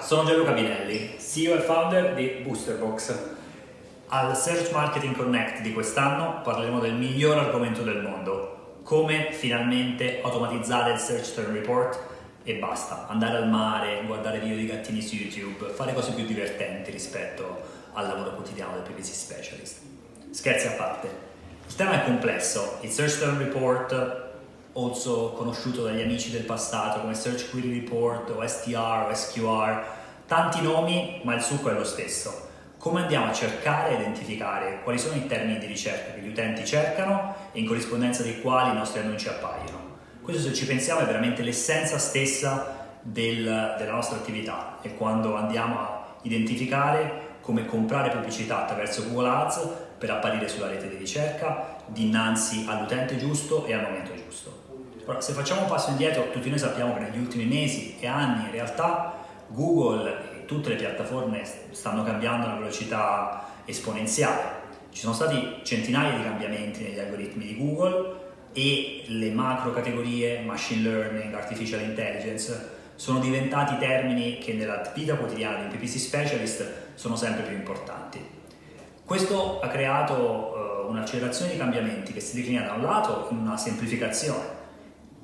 sono Gianluca Binelli, CEO e founder di Boosterbox. Al Search Marketing Connect di quest'anno parleremo del miglior argomento del mondo, come finalmente automatizzare il Search Term Report e basta, andare al mare, guardare video di gattini su YouTube, fare cose più divertenti rispetto al lavoro quotidiano del PPC Specialist. Scherzi a parte, il tema è complesso, il Search Term Report also conosciuto dagli amici del passato come Search Query Report o STR o SQR, tanti nomi ma il succo è lo stesso. Come andiamo a cercare e identificare quali sono i termini di ricerca che gli utenti cercano e in corrispondenza dei quali i nostri annunci appaiono? Questo se ci pensiamo è veramente l'essenza stessa del, della nostra attività e quando andiamo a identificare come comprare pubblicità attraverso Google Ads per apparire sulla rete di ricerca dinanzi all'utente giusto e al momento giusto. Ora, se facciamo un passo indietro, tutti noi sappiamo che negli ultimi mesi e anni in realtà Google e tutte le piattaforme stanno cambiando a una velocità esponenziale. Ci sono stati centinaia di cambiamenti negli algoritmi di Google e le macro categorie machine learning, artificial intelligence sono diventati termini che nella vita quotidiana di un PPC specialist sono sempre più importanti. Questo ha creato uh, un'accelerazione di cambiamenti che si declina da un lato in una semplificazione.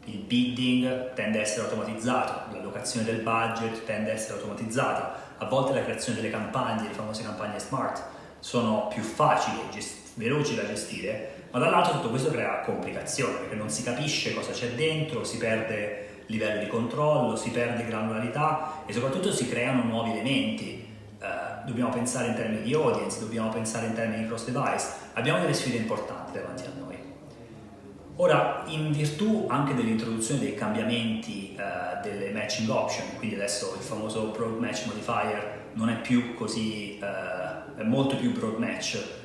Il bidding tende a essere automatizzato, l'allocazione del budget tende a essere automatizzata, a volte la creazione delle campagne, le famose campagne smart, sono più facili e veloci da gestire, ma dall'altro tutto questo crea complicazioni perché non si capisce cosa c'è dentro, si perde livello di controllo, si perde granularità e soprattutto si creano nuovi elementi. Uh, dobbiamo pensare in termini di audience, dobbiamo pensare in termini di cross device, abbiamo delle sfide importanti davanti a noi. Ora, in virtù anche dell'introduzione dei cambiamenti uh, delle matching option, quindi adesso il famoso broad match modifier non è più così, uh, è molto più broad match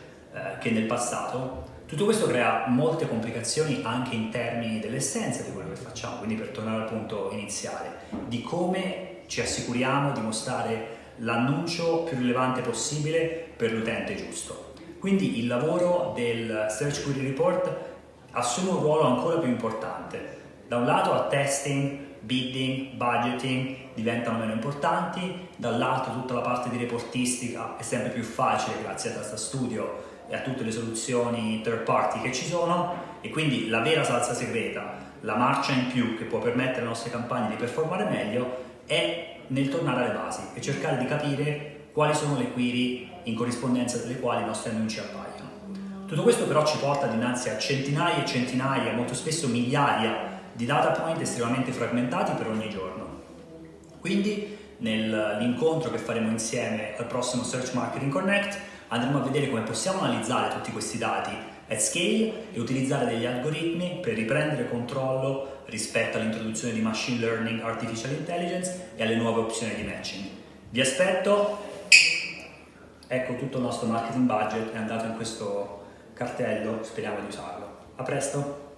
che nel passato, tutto questo crea molte complicazioni anche in termini dell'essenza di quello che facciamo, quindi per tornare al punto iniziale, di come ci assicuriamo di mostrare l'annuncio più rilevante possibile per l'utente giusto. Quindi il lavoro del Search Query Report assume un ruolo ancora più importante. Da un lato a testing, bidding, budgeting diventano meno importanti, dall'altro tutta la parte di reportistica è sempre più facile grazie a Data Studio e a tutte le soluzioni third party che ci sono e quindi la vera salsa segreta, la marcia in più che può permettere alle nostre campagne di performare meglio è nel tornare alle basi e cercare di capire quali sono le query in corrispondenza delle quali i nostri annunci appaiono. Tutto questo però ci porta dinanzi a centinaia e centinaia, molto spesso migliaia di data point estremamente fragmentati per ogni giorno. Quindi nell'incontro che faremo insieme al prossimo Search Marketing Connect andremo a vedere come possiamo analizzare tutti questi dati at scale e utilizzare degli algoritmi per riprendere controllo rispetto all'introduzione di machine learning, artificial intelligence e alle nuove opzioni di matching. Vi aspetto, ecco tutto il nostro marketing budget è andato in questo cartello, speriamo di usarlo. A presto!